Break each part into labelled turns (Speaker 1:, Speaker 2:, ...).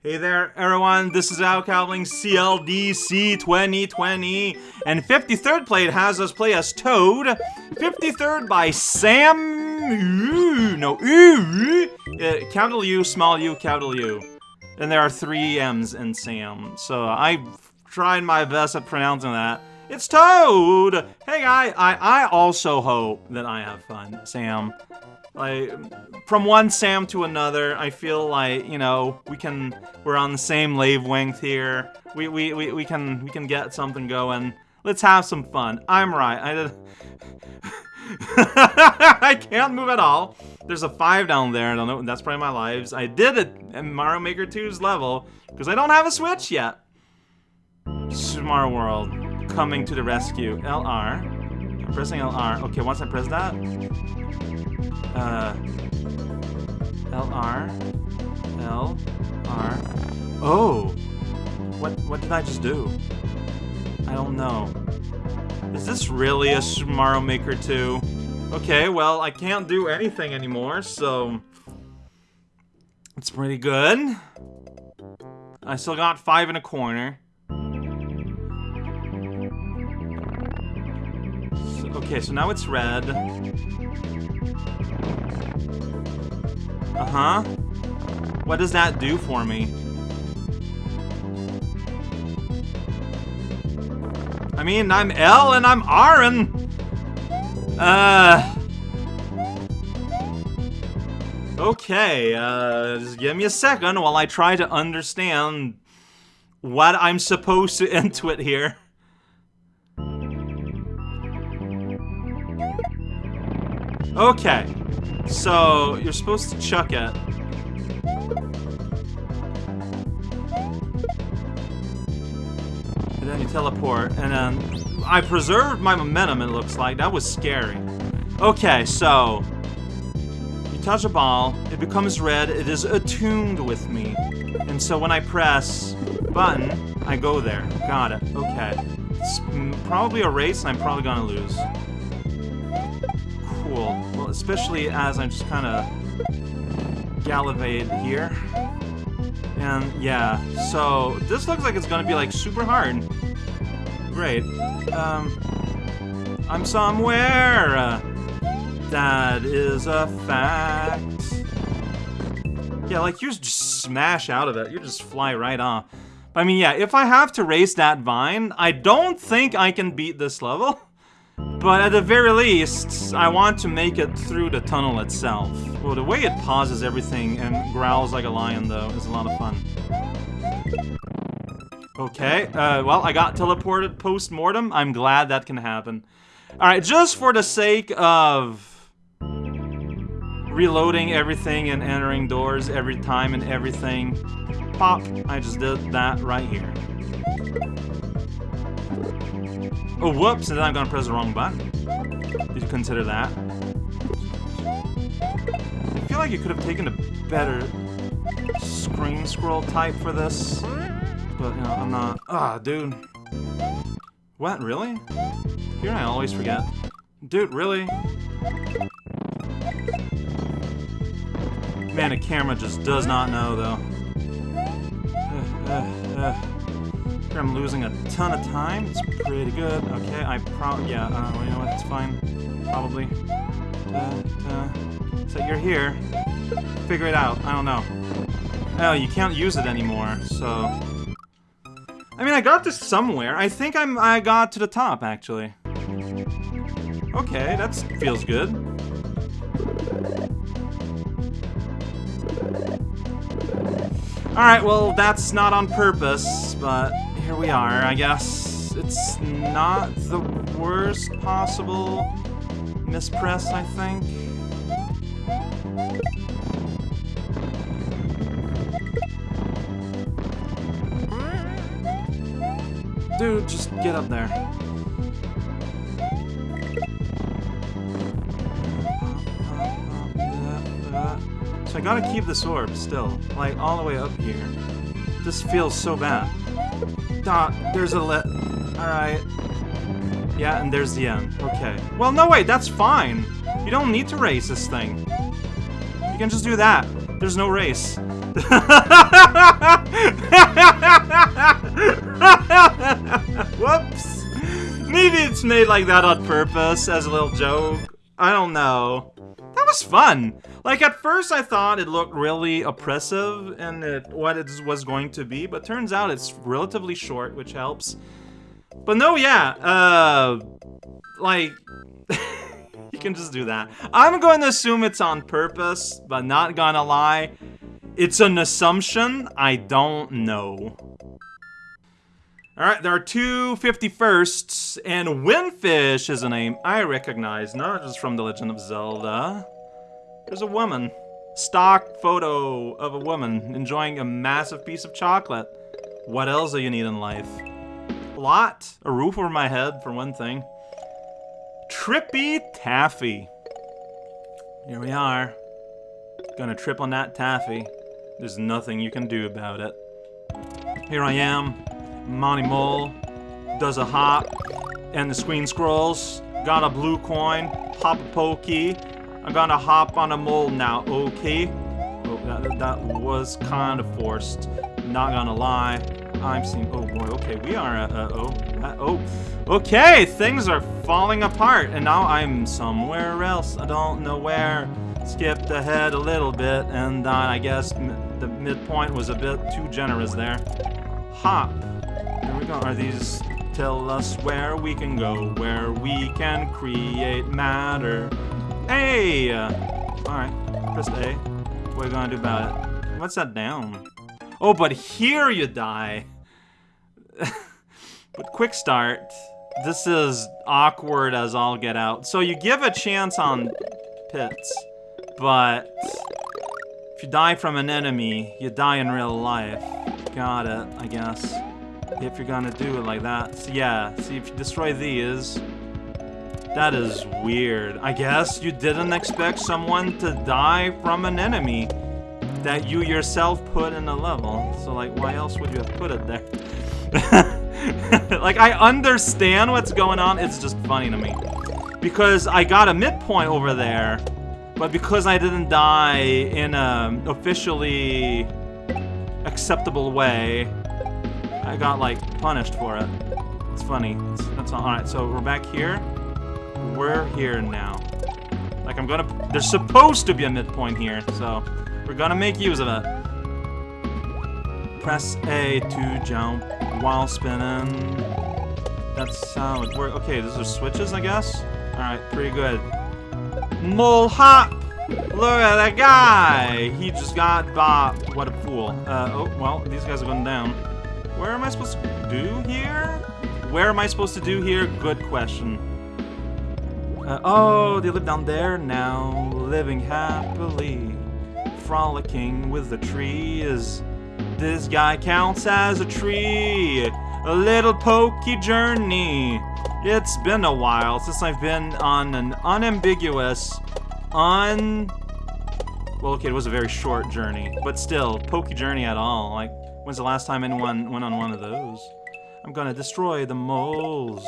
Speaker 1: Hey there, everyone. This is Al Cowling CLDC 2020, and 53rd Plate has us play as Toad. 53rd by Sam. No, uh, capital U, small u, capital U. And there are three M's in Sam, so I've tried my best at pronouncing that. It's Toad! Hey, guy, I, I also hope that I have fun, Sam. Like, from one Sam to another, I feel like, you know, we can, we're on the same wavelength here. We, we, we, we can, we can get something going. Let's have some fun. I'm right. I did... I can't move at all. There's a 5 down there. I don't know. That's probably my lives. I did it in Mario Maker 2's level because I don't have a Switch yet. Smart World coming to the rescue. LR. Pressing LR. Okay, once I press that, uh, LR, LR. Oh, what what did I just do? I don't know. Is this really a Mario Maker 2? Okay, well, I can't do anything anymore, so... It's pretty good. I still got five in a corner. Okay, so now it's red. Uh-huh. What does that do for me? I mean, I'm L and I'm and... Uh... Okay, uh, just give me a second while I try to understand what I'm supposed to intuit here. Okay, so you're supposed to chuck it. And then you teleport, and then I preserved my momentum, it looks like. That was scary. Okay, so you touch a ball, it becomes red, it is attuned with me. And so when I press button, I go there. Got it. Okay. It's probably a race, and I'm probably gonna lose cool. Well, especially as I'm just kind of gallivade here. And yeah, so this looks like it's gonna be like super hard. Great. Um, I'm somewhere. that is a fact. Yeah, like you just smash out of it. You just fly right off. I mean, yeah, if I have to race that vine, I don't think I can beat this level. But at the very least, I want to make it through the tunnel itself. Well, the way it pauses everything and growls like a lion, though, is a lot of fun. Okay, uh, well, I got teleported post-mortem. I'm glad that can happen. Alright, just for the sake of reloading everything and entering doors every time and everything, pop, I just did that right here. Oh, whoops, and then I'm gonna press the wrong button. Did you consider that? I feel like you could have taken a better screen scroll type for this. But, you know, I'm not. Ah, dude. What, really? Here I always forget. Dude, really? Man, the camera just does not know, though. Uh, uh, uh. I'm losing a ton of time. It's pretty good. Okay, I probably... Yeah, uh, you know what? It's fine. Probably. Uh, uh, So you're here. Figure it out. I don't know. Oh, you can't use it anymore, so... I mean, I got this somewhere. I think I'm I got to the top, actually. Okay, that feels good. Alright, well, that's not on purpose, but here we are, I guess. It's not the worst possible mispress, I think. Dude, just get up there. So I gotta keep this orb still, like all the way up here. This feels so bad. There's a lit. Alright. Yeah, and there's the end. Okay. Well, no, wait, that's fine. You don't need to race this thing. You can just do that. There's no race. Whoops! Maybe it's made like that on purpose, as a little joke. I don't know. That was fun! Like, at first I thought it looked really oppressive and it, what it was going to be, but turns out it's relatively short, which helps. But no, yeah, uh, like, you can just do that. I'm going to assume it's on purpose, but not gonna lie. It's an assumption. I don't know. Alright, there are two 51sts, and Windfish is a name I recognize, not just from The Legend of Zelda. There's a woman. Stock photo of a woman enjoying a massive piece of chocolate. What else do you need in life? A lot. A roof over my head, for one thing. Trippy Taffy. Here we are. Gonna trip on that taffy. There's nothing you can do about it. Here I am. Monty Mole does a hop, and the screen scrolls. Got a blue coin, pop a pokey. I'm gonna hop on a mole now, okay? Oh, that, that was kind of forced. Not gonna lie. I'm seeing. Oh boy. Okay, we are. Uh, uh, oh. Uh, oh. Okay, things are falling apart, and now I'm somewhere else. I don't know where. Skipped ahead a little bit, and uh, I guess the midpoint was a bit too generous there. Hop. Here we go. Are these tell us where we can go, where we can create matter? Hey! Uh, Alright, press A. What are you gonna do about it? What's that down? Oh, but here you die! but quick start. This is awkward as all get out. So you give a chance on pits, but if you die from an enemy, you die in real life. Got it, I guess. If you're gonna do it like that. So yeah, see if you destroy these. That is weird. I guess you didn't expect someone to die from an enemy that you yourself put in a level. So like, why else would you have put it there? like, I understand what's going on, it's just funny to me. Because I got a midpoint over there, but because I didn't die in a officially acceptable way, I got, like, punished for it. It's funny. It's, that's all. Alright, so we're back here. We're here now. Like, I'm gonna... There's supposed to be a midpoint here, so we're gonna make use of it. Press A to jump while spinning. That's how it works. Okay, those are switches, I guess? Alright, pretty good. Mole hop! Look at that guy! He just got bopped. What a fool. Uh, oh, well, these guys are going down. Where am I supposed to do here? Where am I supposed to do here? Good question. Uh, oh, they live down there now, living happily, frolicking with the trees. This guy counts as a tree, a little pokey journey. It's been a while since I've been on an unambiguous, un... Well, okay, it was a very short journey, but still, pokey journey at all. Like, when's the last time anyone went on one of those? I'm gonna destroy the moles.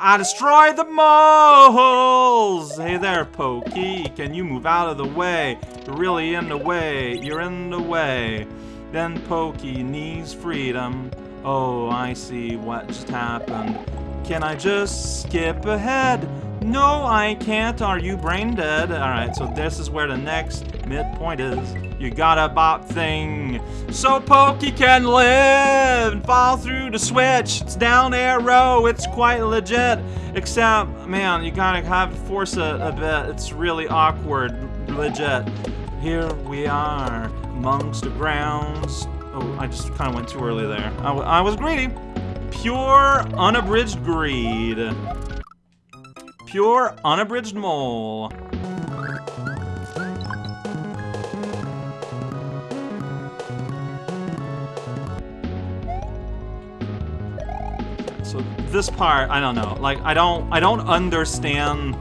Speaker 1: I destroyed the moles! Hey there, Pokey. Can you move out of the way? You're really in the way. You're in the way. Then Pokey needs freedom. Oh, I see what just happened. Can I just skip ahead? No, I can't. Are you brain dead? Alright, so this is where the next midpoint is. You got a bop thing. So Pokey can live and fall through the switch. It's down arrow. It's quite legit. Except, man, you gotta have force it a bit. It's really awkward. Legit. Here we are, amongst the grounds. Oh, I just kind of went too early there. I, I was greedy. Pure, unabridged greed. Pure, unabridged mole. So this part, I don't know. Like, I don't, I don't understand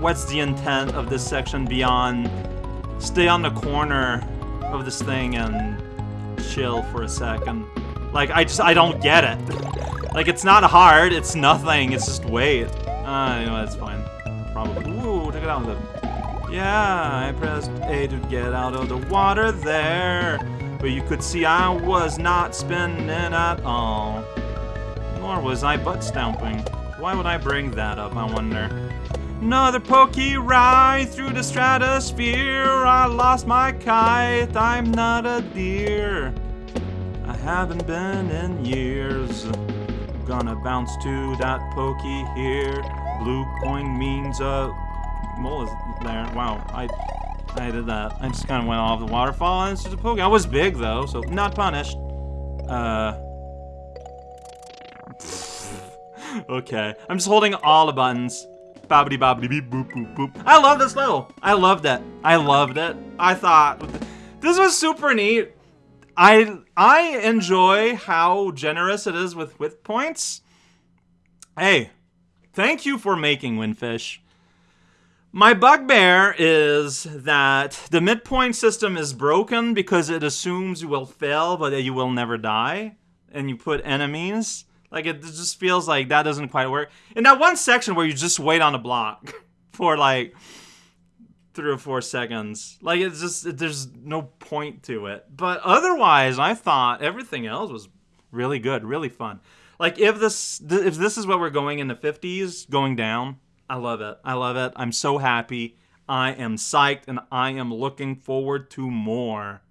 Speaker 1: what's the intent of this section beyond stay on the corner of this thing and chill for a second. Like, I just, I don't get it. like, it's not hard, it's nothing, it's just wait. Uh, you know, that's fine. Probably. Ooh, check it out. Yeah, I pressed A to get out of the water there. But you could see I was not spinning at all. Nor was I butt stomping. Why would I bring that up, I wonder? Another pokey ride through the stratosphere. I lost my kite, I'm not a deer. I haven't been in years. Gonna bounce to that pokey here. Blue coin means a mole is there. Wow, I I did that. I just kind of went off the waterfall and it's just a pokey. I was big though, so not punished. Uh. okay, I'm just holding all the buttons. Bobbity bobbity beep boop boop boop. I love this level. I loved it. I loved it. I thought this was super neat. I I enjoy how generous it is with with points. Hey, thank you for making Windfish. My bugbear is that the midpoint system is broken because it assumes you will fail, but you will never die, and you put enemies. Like it just feels like that doesn't quite work. In that one section where you just wait on a block for like three or four seconds, like it's just there's no point to it. But otherwise, I thought everything else was really good, really fun. Like if this if this is what we're going in the 50s, going down, I love it. I love it. I'm so happy. I am psyched and I am looking forward to more.